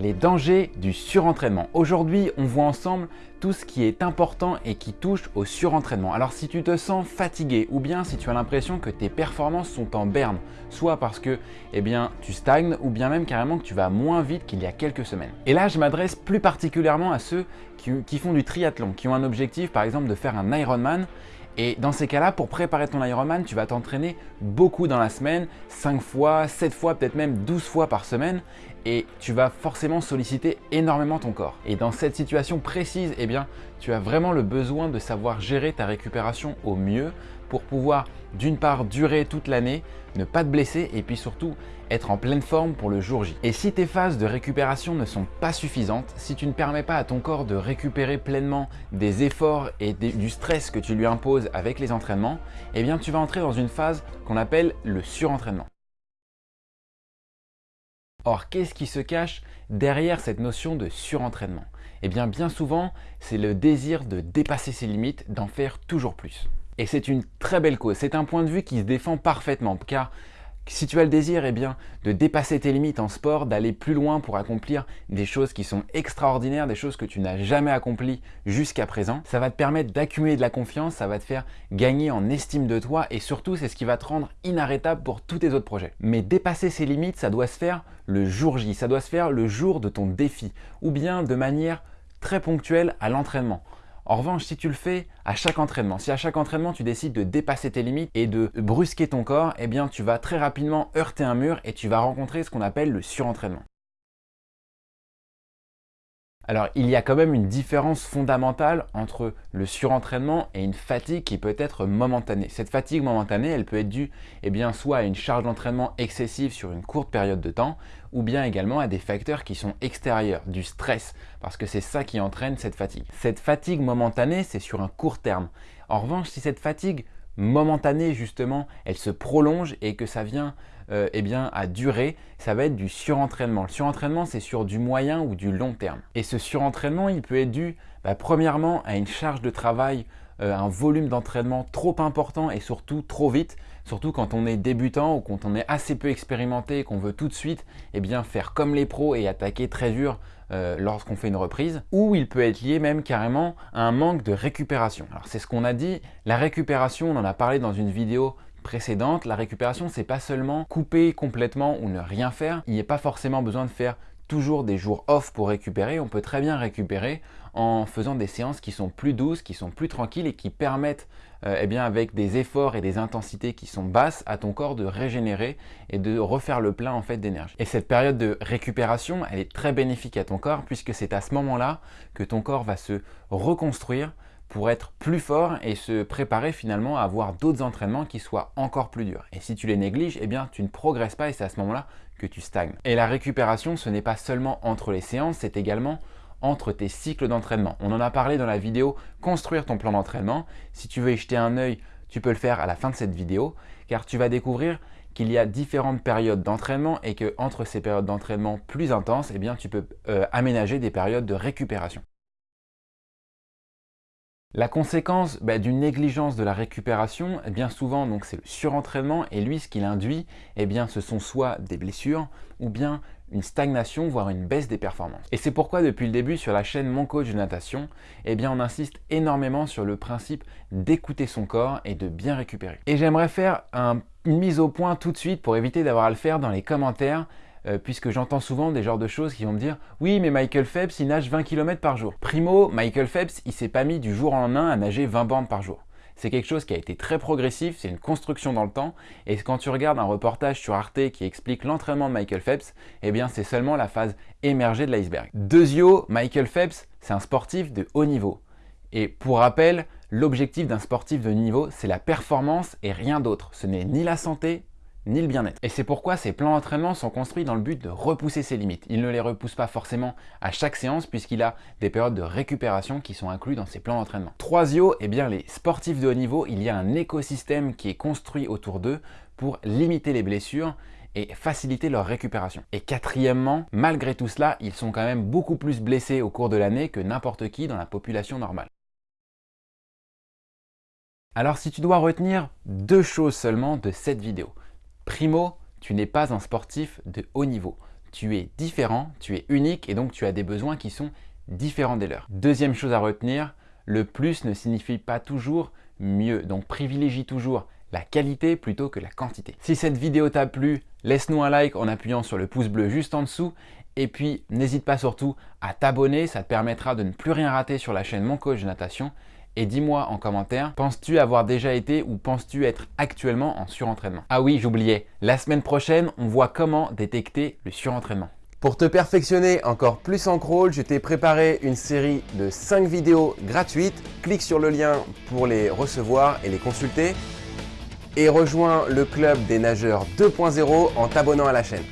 Les dangers du surentraînement. Aujourd'hui, on voit ensemble tout ce qui est important et qui touche au surentraînement. Alors si tu te sens fatigué ou bien si tu as l'impression que tes performances sont en berne, soit parce que eh bien, tu stagnes ou bien même carrément que tu vas moins vite qu'il y a quelques semaines. Et là, je m'adresse plus particulièrement à ceux qui, qui font du triathlon, qui ont un objectif par exemple de faire un Ironman et dans ces cas-là, pour préparer ton Ironman, tu vas t'entraîner beaucoup dans la semaine, 5 fois, 7 fois, peut-être même 12 fois par semaine et tu vas forcément solliciter énormément ton corps. Et dans cette situation précise, eh bien, tu as vraiment le besoin de savoir gérer ta récupération au mieux pour pouvoir d'une part durer toute l'année, ne pas te blesser et puis surtout être en pleine forme pour le jour J. Et si tes phases de récupération ne sont pas suffisantes, si tu ne permets pas à ton corps de récupérer pleinement des efforts et du stress que tu lui imposes avec les entraînements, eh bien tu vas entrer dans une phase qu'on appelle le surentraînement. Or, qu'est-ce qui se cache derrière cette notion de surentraînement? Eh bien, bien souvent, c'est le désir de dépasser ses limites, d'en faire toujours plus. Et c'est une très belle cause. C'est un point de vue qui se défend parfaitement car si tu as le désir eh bien, de dépasser tes limites en sport, d'aller plus loin pour accomplir des choses qui sont extraordinaires, des choses que tu n'as jamais accomplies jusqu'à présent, ça va te permettre d'accumuler de la confiance, ça va te faire gagner en estime de toi et surtout c'est ce qui va te rendre inarrêtable pour tous tes autres projets. Mais dépasser ces limites, ça doit se faire le jour J, ça doit se faire le jour de ton défi ou bien de manière très ponctuelle à l'entraînement. En revanche, si tu le fais à chaque entraînement, si à chaque entraînement tu décides de dépasser tes limites et de brusquer ton corps, eh bien tu vas très rapidement heurter un mur et tu vas rencontrer ce qu'on appelle le surentraînement. Alors, il y a quand même une différence fondamentale entre le surentraînement et une fatigue qui peut être momentanée. Cette fatigue momentanée, elle peut être due eh soit à une charge d'entraînement excessive sur une courte période de temps, ou bien également à des facteurs qui sont extérieurs, du stress, parce que c'est ça qui entraîne cette fatigue. Cette fatigue momentanée, c'est sur un court terme. En revanche, si cette fatigue momentanée justement, elle se prolonge et que ça vient euh, eh à durer, ça va être du surentraînement. Le surentraînement, c'est sur du moyen ou du long terme. Et ce surentraînement, il peut être dû bah, premièrement à une charge de travail, un volume d'entraînement trop important et surtout trop vite, surtout quand on est débutant ou quand on est assez peu expérimenté et qu'on veut tout de suite eh bien, faire comme les pros et attaquer très dur euh, lorsqu'on fait une reprise, ou il peut être lié même carrément à un manque de récupération. Alors c'est ce qu'on a dit, la récupération, on en a parlé dans une vidéo précédente, la récupération c'est pas seulement couper complètement ou ne rien faire, il n'y a pas forcément besoin de faire toujours des jours off pour récupérer, on peut très bien récupérer en faisant des séances qui sont plus douces, qui sont plus tranquilles et qui permettent euh, eh bien, avec des efforts et des intensités qui sont basses à ton corps de régénérer et de refaire le plein en fait d'énergie. Et cette période de récupération, elle est très bénéfique à ton corps puisque c'est à ce moment-là que ton corps va se reconstruire pour être plus fort et se préparer finalement à avoir d'autres entraînements qui soient encore plus durs. Et si tu les négliges, eh bien tu ne progresses pas et c'est à ce moment-là que tu stagnes. Et la récupération, ce n'est pas seulement entre les séances, c'est également entre tes cycles d'entraînement. On en a parlé dans la vidéo « Construire ton plan d'entraînement ». Si tu veux y jeter un œil, tu peux le faire à la fin de cette vidéo car tu vas découvrir qu'il y a différentes périodes d'entraînement et que entre ces périodes d'entraînement plus intenses, eh bien, tu peux euh, aménager des périodes de récupération. La conséquence bah, d'une négligence de la récupération, eh bien souvent donc c'est le surentraînement et lui ce qu'il induit, eh bien ce sont soit des blessures ou bien une stagnation voire une baisse des performances. Et c'est pourquoi depuis le début sur la chaîne Mon Coach de Natation, eh on insiste énormément sur le principe d'écouter son corps et de bien récupérer. Et j'aimerais faire une mise au point tout de suite pour éviter d'avoir à le faire dans les commentaires euh, puisque j'entends souvent des genres de choses qui vont me dire « Oui, mais Michael Phelps, il nage 20 km par jour. » Primo, Michael Phelps, il s'est pas mis du jour au lendemain à nager 20 bandes par jour. C'est quelque chose qui a été très progressif, c'est une construction dans le temps. Et quand tu regardes un reportage sur Arte qui explique l'entraînement de Michael Phelps, eh bien c'est seulement la phase émergée de l'iceberg. Deuxio, Michael Phelps, c'est un sportif de haut niveau. Et pour rappel, l'objectif d'un sportif de niveau, c'est la performance et rien d'autre. Ce n'est ni la santé, ni le bien-être. Et c'est pourquoi ces plans d'entraînement sont construits dans le but de repousser ses limites. Il ne les repousse pas forcément à chaque séance puisqu'il a des périodes de récupération qui sont inclus dans ces plans d'entraînement. Troisio, eh bien les sportifs de haut niveau, il y a un écosystème qui est construit autour d'eux pour limiter les blessures et faciliter leur récupération. Et quatrièmement, malgré tout cela, ils sont quand même beaucoup plus blessés au cours de l'année que n'importe qui dans la population normale. Alors si tu dois retenir deux choses seulement de cette vidéo, Primo, tu n'es pas un sportif de haut niveau. tu es différent, tu es unique et donc tu as des besoins qui sont différents des leurs. Deuxième chose à retenir, le plus ne signifie pas toujours mieux. Donc privilégie toujours la qualité plutôt que la quantité. Si cette vidéo t'a plu, laisse-nous un like en appuyant sur le pouce bleu juste en dessous. Et puis, n'hésite pas surtout à t'abonner, ça te permettra de ne plus rien rater sur la chaîne Mon Coach de Natation. Et dis-moi en commentaire, penses-tu avoir déjà été ou penses-tu être actuellement en surentraînement? Ah oui, j'oubliais, la semaine prochaine, on voit comment détecter le surentraînement. Pour te perfectionner encore plus en crawl, je t'ai préparé une série de 5 vidéos gratuites. Clique sur le lien pour les recevoir et les consulter. Et rejoins le club des nageurs 2.0 en t'abonnant à la chaîne.